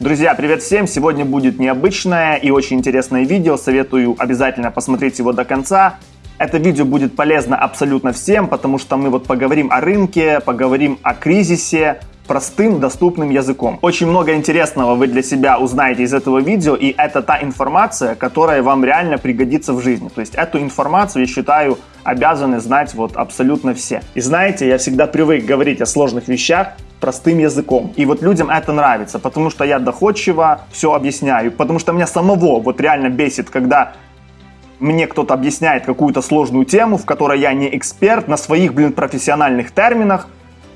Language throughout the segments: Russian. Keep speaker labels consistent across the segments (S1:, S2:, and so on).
S1: Друзья, привет всем! Сегодня будет необычное и очень интересное видео. Советую обязательно посмотреть его до конца. Это видео будет полезно абсолютно всем, потому что мы вот поговорим о рынке, поговорим о кризисе, простым, доступным языком. Очень много интересного вы для себя узнаете из этого видео, и это та информация, которая вам реально пригодится в жизни. То есть эту информацию, я считаю, обязаны знать вот абсолютно все. И знаете, я всегда привык говорить о сложных вещах простым языком. И вот людям это нравится, потому что я доходчиво все объясняю, потому что меня самого вот реально бесит, когда мне кто-то объясняет какую-то сложную тему, в которой я не эксперт, на своих, блин, профессиональных терминах,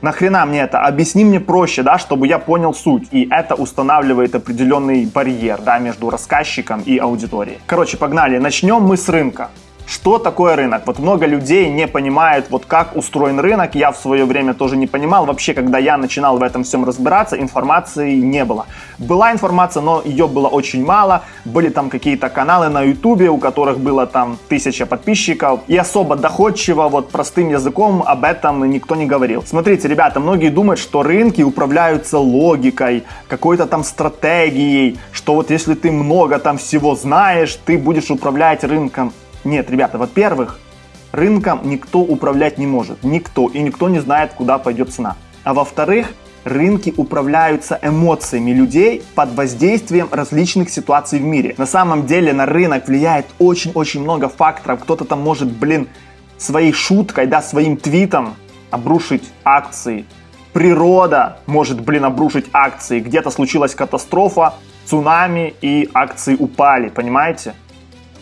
S1: Нахрена мне это? Объясни мне проще, да, чтобы я понял суть. И это устанавливает определенный барьер, да, между рассказчиком и аудиторией. Короче, погнали. Начнем мы с рынка. Что такое рынок? Вот много людей не понимают, вот как устроен рынок. Я в свое время тоже не понимал. Вообще, когда я начинал в этом всем разбираться, информации не было. Была информация, но ее было очень мало. Были там какие-то каналы на ютубе, у которых было там тысяча подписчиков. И особо доходчиво, вот простым языком об этом никто не говорил. Смотрите, ребята, многие думают, что рынки управляются логикой, какой-то там стратегией, что вот если ты много там всего знаешь, ты будешь управлять рынком. Нет, ребята, во-первых, рынком никто управлять не может. Никто. И никто не знает, куда пойдет цена. А во-вторых, рынки управляются эмоциями людей под воздействием различных ситуаций в мире. На самом деле на рынок влияет очень-очень много факторов. Кто-то там может, блин, своей шуткой, да, своим твитом обрушить акции. Природа может, блин, обрушить акции. Где-то случилась катастрофа, цунами и акции упали, понимаете?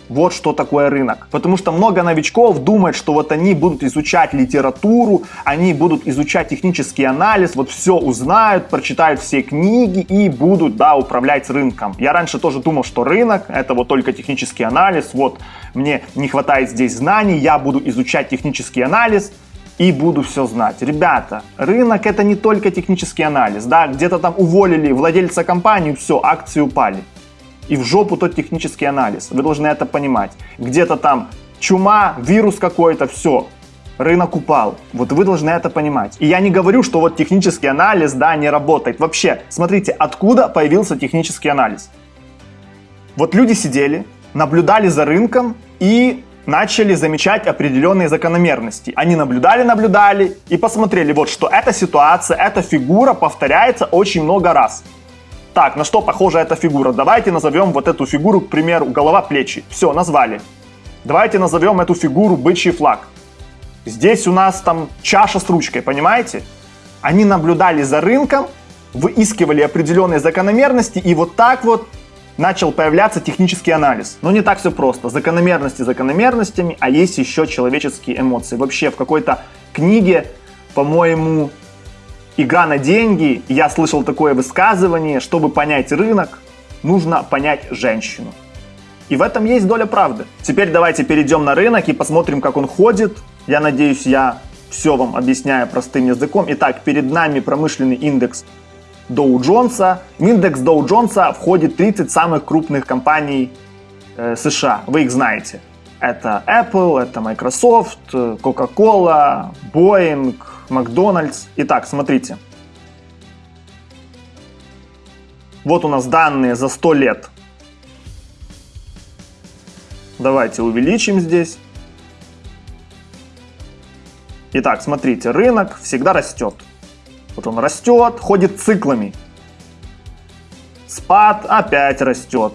S1: Вот что такое рынок. Потому что много новичков думают, что вот они будут изучать литературу, они будут изучать технический анализ, вот все узнают, прочитают все книги и будут, да, управлять рынком. Я раньше тоже думал, что рынок это вот только технический анализ, вот мне не хватает здесь знаний, я буду изучать технический анализ, и буду все знать. Ребята, рынок это не только технический анализ, да, где-то там уволили владельца компании, все, акции упали и в жопу тот технический анализ. Вы должны это понимать. Где-то там чума, вирус какой-то, все, рынок упал. Вот вы должны это понимать. И я не говорю, что вот технический анализ, да, не работает. Вообще, смотрите, откуда появился технический анализ? Вот люди сидели, наблюдали за рынком и начали замечать определенные закономерности. Они наблюдали, наблюдали и посмотрели, вот что эта ситуация, эта фигура повторяется очень много раз. Так, на что похожа эта фигура? Давайте назовем вот эту фигуру, к примеру, голова-плечи. Все, назвали. Давайте назовем эту фигуру бычий флаг. Здесь у нас там чаша с ручкой, понимаете? Они наблюдали за рынком, выискивали определенные закономерности, и вот так вот начал появляться технический анализ. Но не так все просто. Закономерности закономерностями, а есть еще человеческие эмоции. Вообще в какой-то книге, по-моему, Игра на деньги, я слышал такое высказывание, чтобы понять рынок, нужно понять женщину. И в этом есть доля правды. Теперь давайте перейдем на рынок и посмотрим, как он ходит. Я надеюсь, я все вам объясняю простым языком. Итак, перед нами промышленный индекс Доу Джонса. В индекс Доу Джонса входит 30 самых крупных компаний э, США. Вы их знаете. Это Apple, это Microsoft, Coca-Cola, Boeing, Макдональдс. Итак, смотрите. Вот у нас данные за 100 лет. Давайте увеличим здесь. Итак, смотрите, рынок всегда растет. Вот он растет, ходит циклами. Спад опять растет.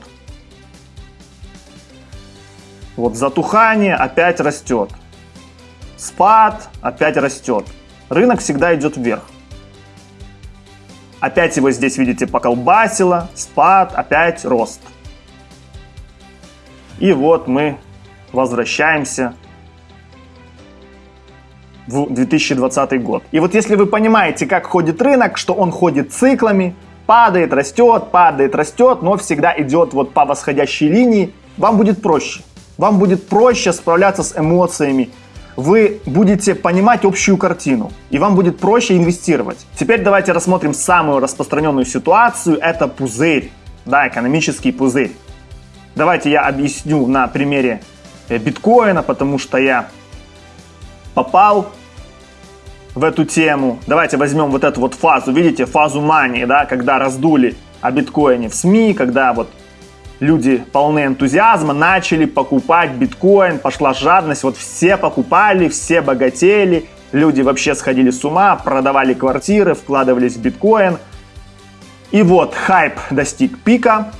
S1: Вот затухание опять растет. Спад опять растет рынок всегда идет вверх. Опять его здесь, видите, поколбасило, спад, опять рост. И вот мы возвращаемся в 2020 год. И вот если вы понимаете, как ходит рынок, что он ходит циклами, падает, растет, падает, растет, но всегда идет вот по восходящей линии, вам будет проще. Вам будет проще справляться с эмоциями, вы будете понимать общую картину, и вам будет проще инвестировать. Теперь давайте рассмотрим самую распространенную ситуацию, это пузырь, да, экономический пузырь. Давайте я объясню на примере э, биткоина, потому что я попал в эту тему. Давайте возьмем вот эту вот фазу, видите, фазу мании, да, когда раздули о биткоине в СМИ, когда вот люди полны энтузиазма, начали покупать биткоин, пошла жадность, вот все покупали, все богатели, люди вообще сходили с ума, продавали квартиры, вкладывались в биткоин. И вот хайп достиг пика,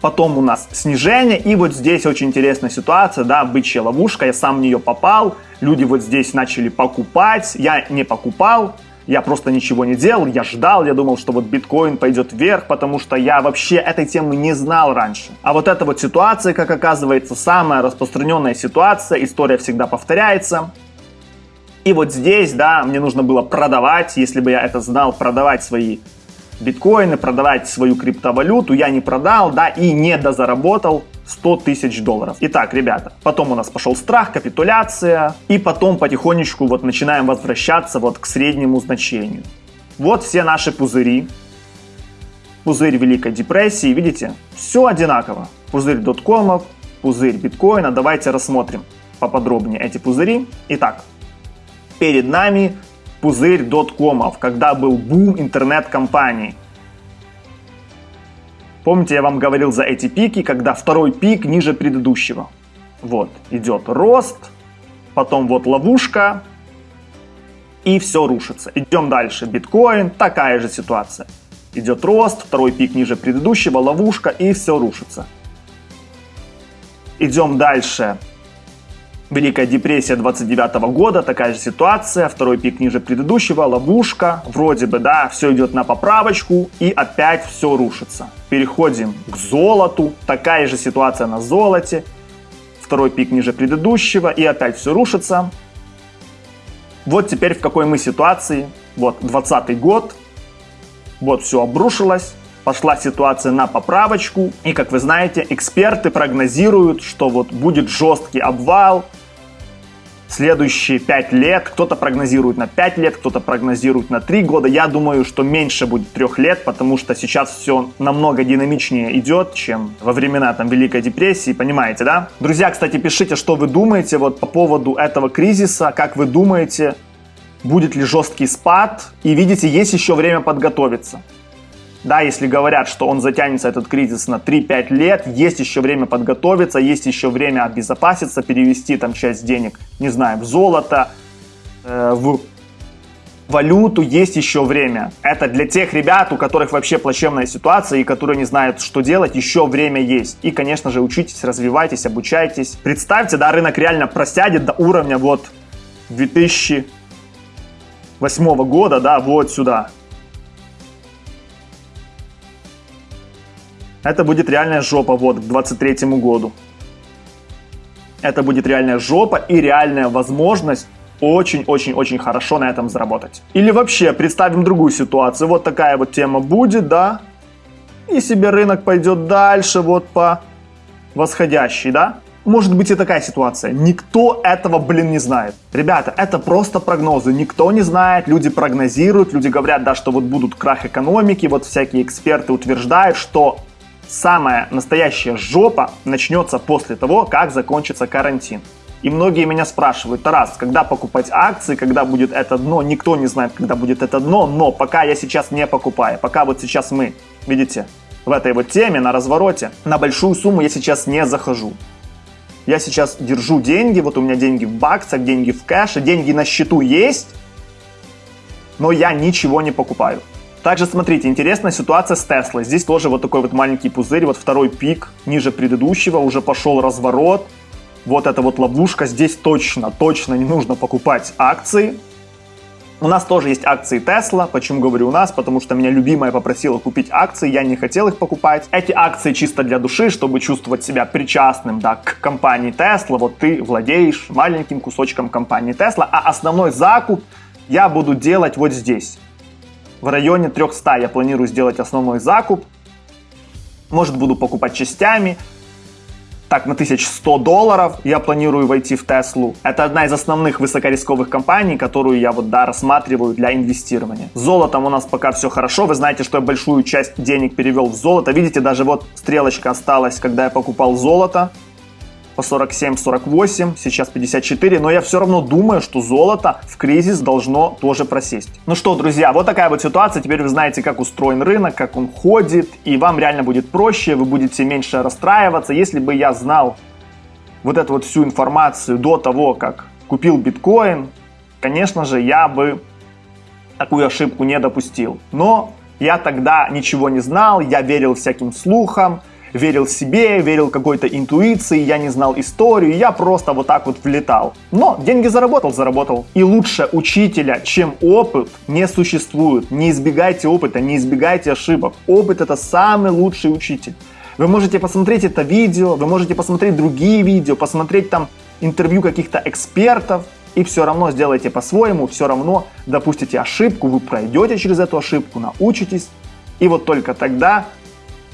S1: потом у нас снижение, и вот здесь очень интересная ситуация, да, бычья ловушка, я сам в нее попал, люди вот здесь начали покупать, я не покупал, я просто ничего не делал, я ждал, я думал, что вот биткоин пойдет вверх, потому что я вообще этой темы не знал раньше. А вот эта вот ситуация, как оказывается, самая распространенная ситуация, история всегда повторяется. И вот здесь, да, мне нужно было продавать, если бы я это знал, продавать свои биткоины, продавать свою криптовалюту, я не продал, да, и не дозаработал 100 тысяч долларов. Итак, ребята, потом у нас пошел страх, капитуляция, и потом потихонечку вот начинаем возвращаться вот к среднему значению. Вот все наши пузыри. Пузырь Великой депрессии, видите, все одинаково. Пузырь доткомов, пузырь биткоина. Давайте рассмотрим поподробнее эти пузыри. Итак, перед нами пузырь доткомов, когда был бум интернет-компаний. Помните, я вам говорил за эти пики, когда второй пик ниже предыдущего. Вот, идет рост, потом вот ловушка, и все рушится. Идем дальше. Биткоин, такая же ситуация. Идет рост, второй пик ниже предыдущего, ловушка, и все рушится. Идем дальше. Великая депрессия 29 года, такая же ситуация, второй пик ниже предыдущего, ловушка, вроде бы, да, все идет на поправочку и опять все рушится. Переходим к золоту, такая же ситуация на золоте, второй пик ниже предыдущего и опять все рушится. Вот теперь в какой мы ситуации, вот 20 год, вот все обрушилось, пошла ситуация на поправочку. И, как вы знаете, эксперты прогнозируют, что вот будет жесткий обвал, следующие 5 лет. Кто-то прогнозирует на 5 лет, кто-то прогнозирует на 3 года. Я думаю, что меньше будет 3 лет, потому что сейчас все намного динамичнее идет, чем во времена там Великой депрессии, понимаете, да? Друзья, кстати, пишите, что вы думаете вот по поводу этого кризиса, как вы думаете, будет ли жесткий спад, и видите, есть еще время подготовиться. Да, если говорят, что он затянется, этот кризис, на 3-5 лет, есть еще время подготовиться, есть еще время обезопаситься, перевести там часть денег, не знаю, в золото, э, в валюту, есть еще время. Это для тех ребят, у которых вообще плачевная ситуация и которые не знают, что делать, еще время есть. И, конечно же, учитесь, развивайтесь, обучайтесь. Представьте, да, рынок реально просядет до уровня вот 2008 года, да, вот сюда. Это будет реальная жопа вот к 23 году. Это будет реальная жопа и реальная возможность очень-очень-очень хорошо на этом заработать. Или вообще представим другую ситуацию. Вот такая вот тема будет, да? И себе рынок пойдет дальше вот по восходящей, да? Может быть и такая ситуация. Никто этого, блин, не знает. Ребята, это просто прогнозы. Никто не знает, люди прогнозируют, люди говорят, да, что вот будут крах экономики, вот всякие эксперты утверждают, что самая настоящая жопа начнется после того, как закончится карантин. И многие меня спрашивают, Тарас, когда покупать акции, когда будет это дно, никто не знает, когда будет это дно, но пока я сейчас не покупаю, пока вот сейчас мы, видите, в этой вот теме, на развороте, на большую сумму я сейчас не захожу. Я сейчас держу деньги, вот у меня деньги в баксах, деньги в кэше, деньги на счету есть, но я ничего не покупаю. Также смотрите, интересная ситуация с Теслой. Здесь тоже вот такой вот маленький пузырь, вот второй пик ниже предыдущего, уже пошел разворот. Вот эта вот ловушка, здесь точно, точно не нужно покупать акции. У нас тоже есть акции Tesla. Почему говорю у нас? Потому что меня любимая попросила купить акции, я не хотел их покупать. Эти акции чисто для души, чтобы чувствовать себя причастным да, к компании Tesla. Вот ты владеешь маленьким кусочком компании Tesla, а основной закуп я буду делать вот здесь в районе 300 я планирую сделать основной закуп. Может буду покупать частями. Так, на 1100 долларов я планирую войти в Теслу. Это одна из основных высокорисковых компаний, которую я вот, да, рассматриваю для инвестирования. С золотом у нас пока все хорошо. Вы знаете, что я большую часть денег перевел в золото. Видите, даже вот стрелочка осталась, когда я покупал золото. По 47-48, сейчас 54, но я все равно думаю, что золото в кризис должно тоже просесть. Ну что, друзья, вот такая вот ситуация, теперь вы знаете, как устроен рынок, как он ходит, и вам реально будет проще, вы будете меньше расстраиваться. Если бы я знал вот эту вот всю информацию до того, как купил биткоин, конечно же, я бы такую ошибку не допустил. Но я тогда ничего не знал, я верил всяким слухам, верил себе, верил какой-то интуиции, я не знал историю, я просто вот так вот влетал. Но деньги заработал, заработал. И лучше учителя, чем опыт, не существует. Не избегайте опыта, не избегайте ошибок. Опыт это самый лучший учитель. Вы можете посмотреть это видео, вы можете посмотреть другие видео, посмотреть там интервью каких-то экспертов, и все равно сделайте по-своему, все равно допустите ошибку, вы пройдете через эту ошибку, научитесь, и вот только тогда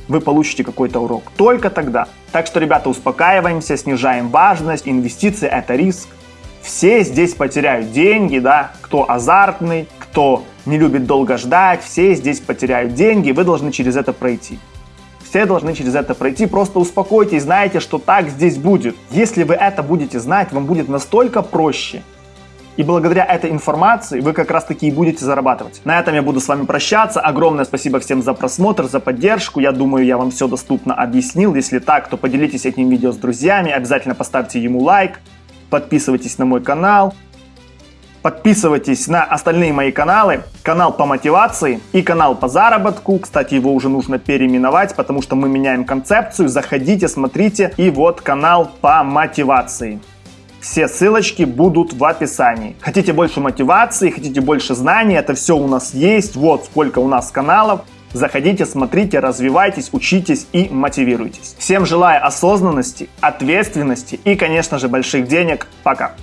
S1: вы получите какой-то урок. Только тогда. Так что, ребята, успокаиваемся, снижаем важность, инвестиции – это риск. Все здесь потеряют деньги, да, кто азартный, кто не любит долго ждать, все здесь потеряют деньги, вы должны через это пройти. Все должны через это пройти, просто успокойтесь, знаете, что так здесь будет. Если вы это будете знать, вам будет настолько проще, и благодаря этой информации вы как раз таки и будете зарабатывать. На этом я буду с вами прощаться. Огромное спасибо всем за просмотр, за поддержку. Я думаю, я вам все доступно объяснил. Если так, то поделитесь этим видео с друзьями. Обязательно поставьте ему лайк. Подписывайтесь на мой канал. Подписывайтесь на остальные мои каналы. Канал по мотивации и канал по заработку. Кстати, его уже нужно переименовать, потому что мы меняем концепцию. Заходите, смотрите. И вот канал по мотивации. Все ссылочки будут в описании. Хотите больше мотивации, хотите больше знаний, это все у нас есть. Вот сколько у нас каналов. Заходите, смотрите, развивайтесь, учитесь и мотивируйтесь. Всем желаю осознанности, ответственности и, конечно же, больших денег. Пока!